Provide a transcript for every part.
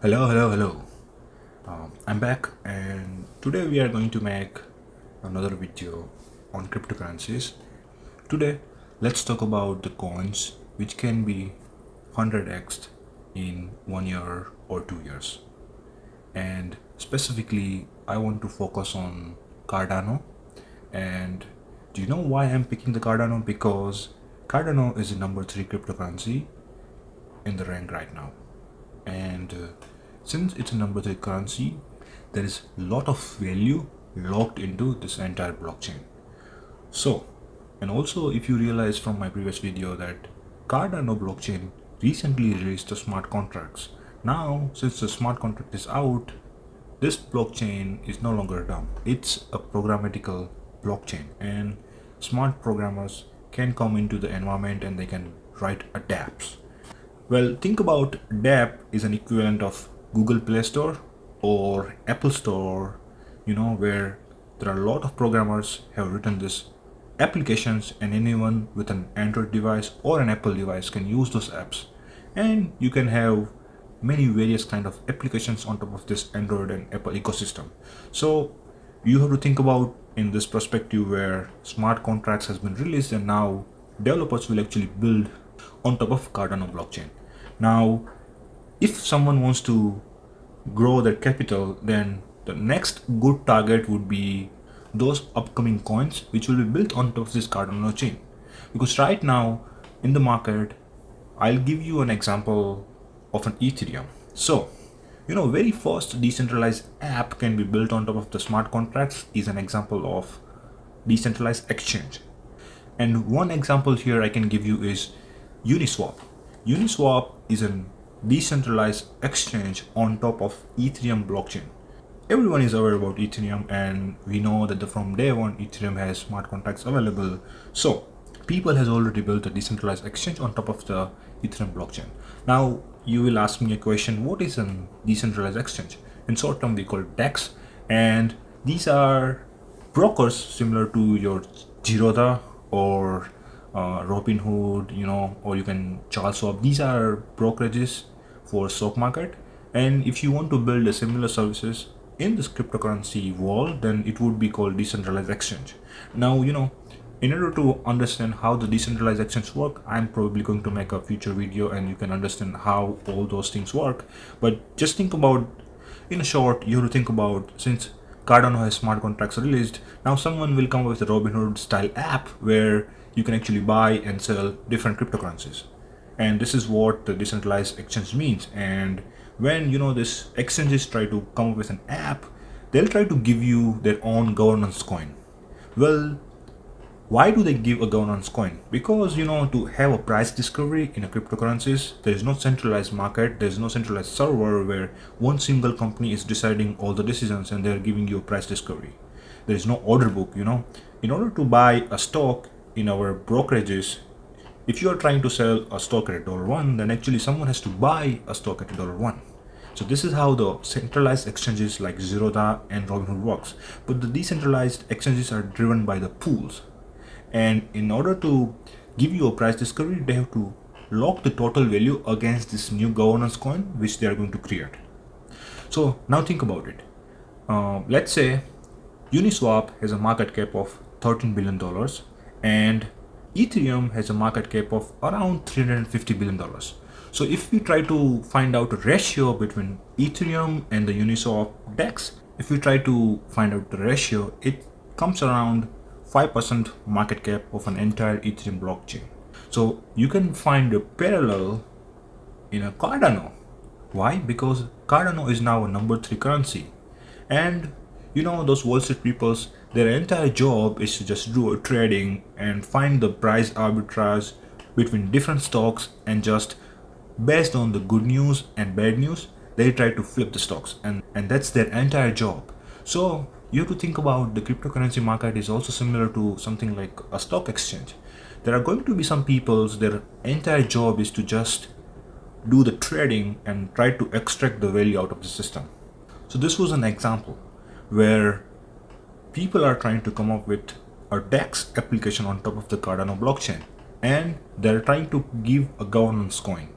hello hello hello. Um, i'm back and today we are going to make another video on cryptocurrencies. Today let's talk about the coins which can be 100x in one year or two years. And specifically i want to focus on cardano. And do you know why i'm picking the cardano? Because cardano is the number three cryptocurrency in the rank right now and uh, since it's a number three currency there is a lot of value locked into this entire blockchain. So and also if you realize from my previous video that cardano blockchain recently released the smart contracts. Now since the smart contract is out this blockchain is no longer dumb. It's a programmatical blockchain and smart programmers can come into the environment and they can write a dapps well, think about dApp is an equivalent of Google Play Store or Apple Store, you know, where there are a lot of programmers have written this applications and anyone with an Android device or an Apple device can use those apps. And you can have many various kind of applications on top of this Android and Apple ecosystem. So you have to think about in this perspective where smart contracts has been released and now developers will actually build on top of Cardano blockchain. Now, if someone wants to grow their capital, then the next good target would be those upcoming coins which will be built on top of this Cardano chain. Because right now in the market, I'll give you an example of an Ethereum. So, you know, very first decentralized app can be built on top of the smart contracts is an example of decentralized exchange. And one example here I can give you is Uniswap. Uniswap is a decentralized exchange on top of Ethereum blockchain. Everyone is aware about Ethereum and we know that the, from day one Ethereum has smart contracts available. So people has already built a decentralized exchange on top of the Ethereum blockchain. Now you will ask me a question, what is a decentralized exchange? In short term we call DEX and these are brokers similar to your Zerodha or uh, Robinhood, you know, or you can Charles Schwab. These are brokerages for stock market. And if you want to build a similar services in this cryptocurrency world, then it would be called decentralized exchange. Now, you know, in order to understand how the decentralized exchange work, I'm probably going to make a future video and you can understand how all those things work. But just think about, in a short, you have to think about since Cardano has smart contracts released, now someone will come up with a Robinhood style app where you can actually buy and sell different cryptocurrencies. And this is what the decentralized exchange means. And when you know this exchanges try to come up with an app they'll try to give you their own governance coin. Well why do they give a governance coin? Because you know to have a price discovery in a cryptocurrencies there is no centralized market there is no centralized server where one single company is deciding all the decisions and they're giving you a price discovery. There is no order book you know. In order to buy a stock in our brokerages if you are trying to sell a stock at dollar one then actually someone has to buy a stock at dollar one. So this is how the centralized exchanges like Zerodha and Robinhood works. But the decentralized exchanges are driven by the pools. And in order to give you a price discovery they have to lock the total value against this new governance coin which they are going to create. So now think about it. Uh, let's say Uniswap has a market cap of 13 billion dollars and Ethereum has a market cap of around 350 billion dollars. So if we try to find out a ratio between Ethereum and the Uniswap DEX, if we try to find out the ratio, it comes around 5% market cap of an entire Ethereum blockchain. So you can find a parallel in a Cardano. Why? Because Cardano is now a number three currency. And you know those Wall Street peoples their entire job is to just do a trading and find the price arbitrage between different stocks and just based on the good news and bad news they try to flip the stocks. And and that's their entire job. So you have to think about the cryptocurrency market is also similar to something like a stock exchange. There are going to be some people's their entire job is to just do the trading and try to extract the value out of the system. So this was an example where people are trying to come up with a DEX application on top of the Cardano blockchain. And they're trying to give a governance coin.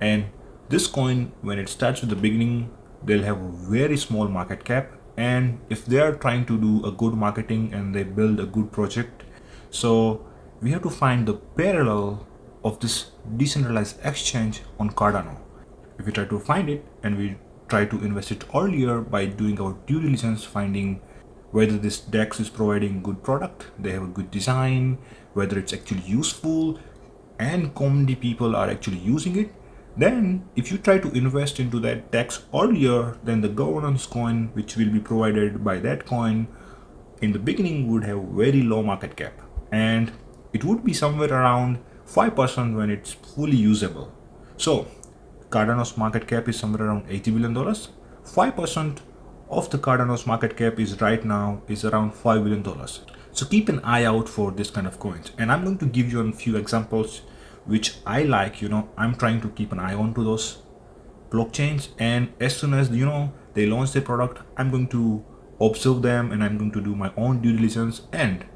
And this coin when it starts with the beginning they'll have a very small market cap. And if they are trying to do a good marketing and they build a good project so we have to find the parallel of this decentralized exchange on Cardano. If we try to find it and we try to invest it earlier by doing our due diligence finding whether this DEX is providing good product they have a good design whether it's actually useful and commonly people are actually using it then if you try to invest into that DEX earlier then the governance coin which will be provided by that coin in the beginning would have very low market cap and it would be somewhere around 5% when it's fully usable. So Cardano's market cap is somewhere around 80 billion dollars. 5% of the Cardano's market cap is right now is around 5 billion dollars. So keep an eye out for this kind of coins and I'm going to give you a few examples which I like, you know, I'm trying to keep an eye on to those blockchains. And as soon as, you know, they launch their product, I'm going to observe them and I'm going to do my own due diligence. And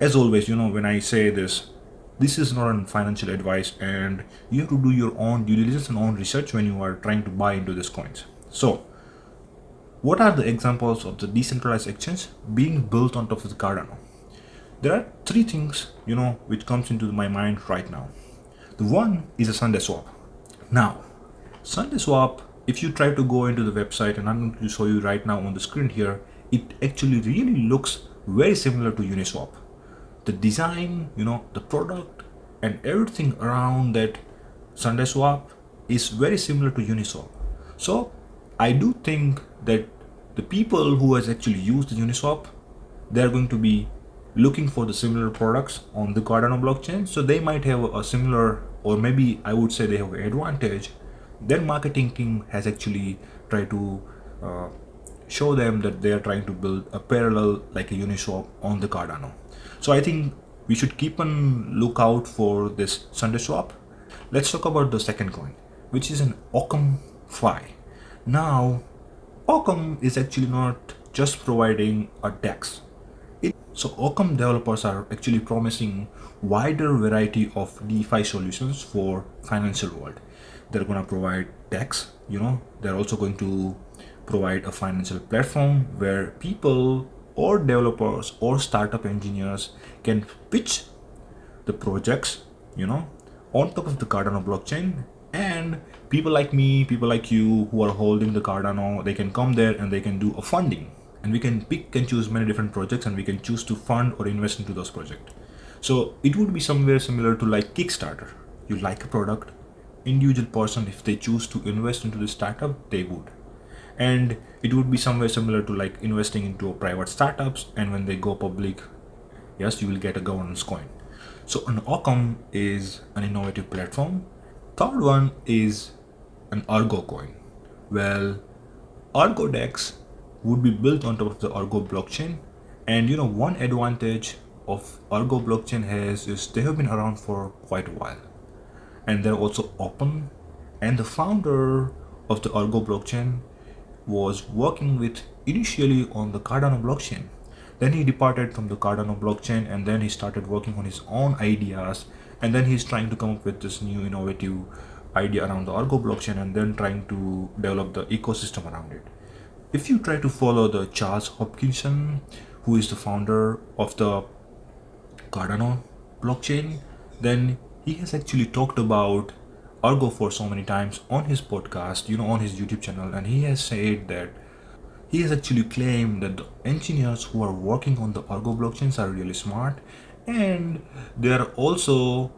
as always, you know, when I say this, this is not a financial advice and you have to do your own due diligence and own research when you are trying to buy into these coins. So what are the examples of the decentralized exchange being built on top of the Cardano? there are three things you know which comes into my mind right now the one is a SundaeSwap now SundaeSwap if you try to go into the website and i'm going to show you right now on the screen here it actually really looks very similar to uniswap the design you know the product and everything around that SundaeSwap is very similar to uniswap so i do think that the people who has actually used the uniswap they're going to be looking for the similar products on the Cardano blockchain. So they might have a similar, or maybe I would say they have an advantage. Their marketing team has actually tried to uh, show them that they are trying to build a parallel like a Uniswap on the Cardano. So I think we should keep on lookout for this SundaeSwap. Let's talk about the second coin, which is an Occam Fi. Now, Occam is actually not just providing a DEX so Occam developers are actually promising wider variety of DeFi solutions for financial world. They're going to provide DEX, you know, they're also going to provide a financial platform where people or developers or startup engineers can pitch the projects, you know, on top of the Cardano blockchain and people like me, people like you who are holding the Cardano, they can come there and they can do a funding and we can pick and choose many different projects and we can choose to fund or invest into those projects. So it would be somewhere similar to like Kickstarter. You like a product, individual person, if they choose to invest into the startup, they would. And it would be somewhere similar to like investing into private startups and when they go public, yes, you will get a governance coin. So an Occam is an innovative platform. Third one is an Ergo coin. Well, Ergo DEX would be built on top of the Ergo blockchain. And you know, one advantage of Ergo blockchain has is they have been around for quite a while. And they're also open. And the founder of the Ergo blockchain was working with initially on the Cardano blockchain. Then he departed from the Cardano blockchain and then he started working on his own ideas. And then he's trying to come up with this new innovative idea around the Ergo blockchain and then trying to develop the ecosystem around it if you try to follow the Charles Hoskinson, who is the founder of the Cardano blockchain, then he has actually talked about Ergo for so many times on his podcast, you know, on his YouTube channel, and he has said that he has actually claimed that the engineers who are working on the Ergo blockchains are really smart and they are also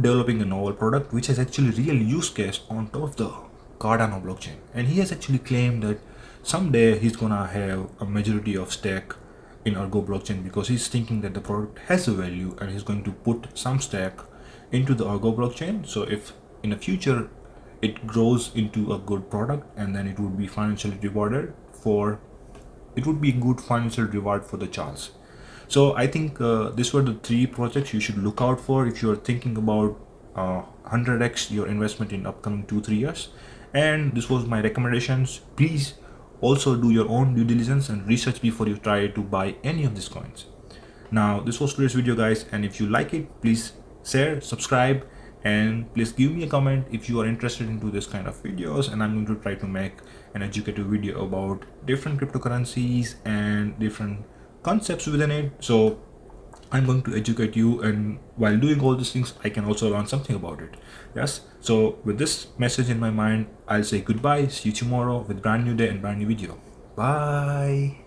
developing a novel product which has actually real use case on top of the Cardano blockchain. And he has actually claimed that someday he's gonna have a majority of stake in Ergo blockchain because he's thinking that the product has a value and he's going to put some stake into the Ergo blockchain. So if in the future it grows into a good product and then it would be financially rewarded for it would be good financial reward for the chance. So I think uh, these were the three projects you should look out for if you're thinking about uh, 100x your investment in upcoming two three years. And this was my recommendations. Please also do your own due diligence and research before you try to buy any of these coins. Now, this was today's video guys. And if you like it, please share, subscribe and please give me a comment if you are interested into this kind of videos and i'm going to try to make an educative video about different cryptocurrencies and different concepts within it. So i'm going to educate you and while doing all these things i can also learn something about it. Yes? So with this message in my mind i'll say goodbye see you tomorrow with brand new day and brand new video. Bye